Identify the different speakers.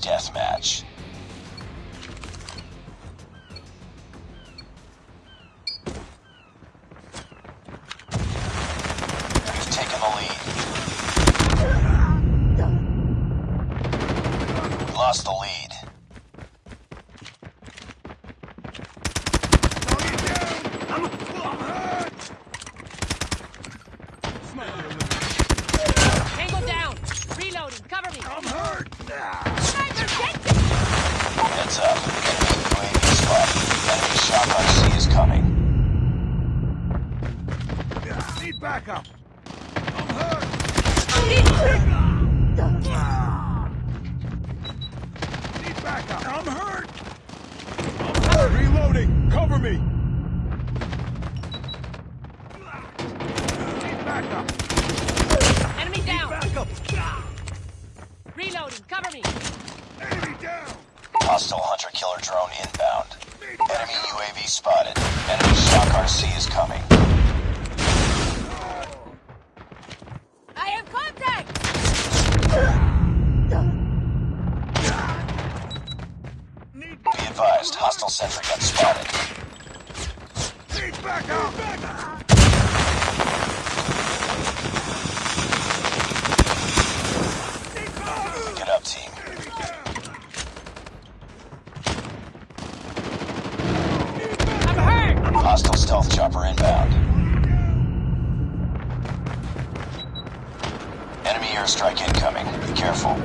Speaker 1: deathmatch. We've taken the lead. We lost the lead.
Speaker 2: Tango down. Reloading. Cover me.
Speaker 3: I'm hurt! Need backup! I'm hurt! Need backup! I'm hurt! I'm hurt! Reloading! Cover me! Need backup!
Speaker 2: Enemy down.
Speaker 3: Need Backup!
Speaker 2: Reloading. Cover me.
Speaker 3: Enemy down!
Speaker 1: Hostile hunter-killer drone inbound. Enemy UAV spotted. Enemy shotgun C is coming. Advised, hostile sentry gun spotted.
Speaker 3: need!
Speaker 1: Get up, team.
Speaker 2: I'm hurt.
Speaker 1: Hostile stealth chopper inbound. Enemy airstrike incoming. Be careful.